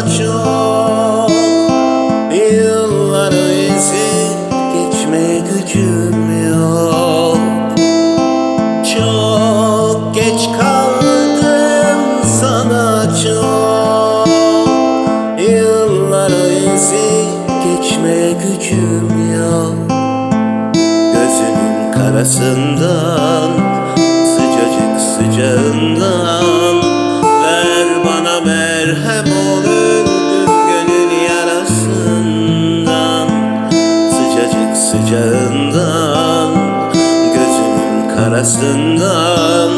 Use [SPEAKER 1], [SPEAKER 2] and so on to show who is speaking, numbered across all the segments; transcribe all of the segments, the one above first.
[SPEAKER 1] çok Yılları ezip geçmeye gücüm yok. Çok geç kaldım sana çok Yılları ezip geçmeye gücüm yok. Gözünün karasından Sıcacık sıcağından merhem olur. Gözünün karasından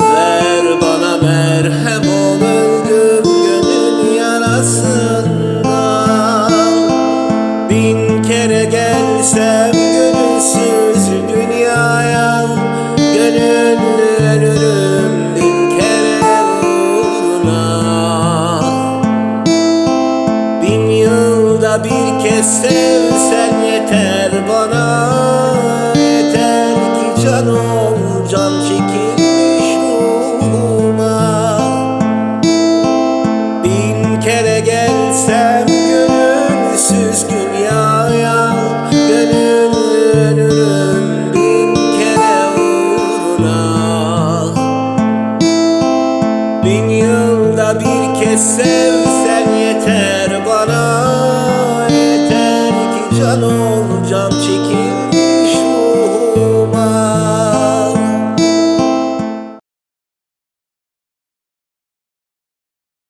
[SPEAKER 1] Ver bana merhem ol öldüm gönül yarasından. Bin kere gelsem gönülsüz dünyaya Gönüllü ölürüm bin kere uğruna. Bin yılda bir kez sevsen yeter can çekilmiş ruhuma. Bin kere gelsem gönülsüz dünyaya Gönül ölürüm bin kere uğruna. Bin yılda bir kez sevsen yeter bana Yeter ki can ol can çekil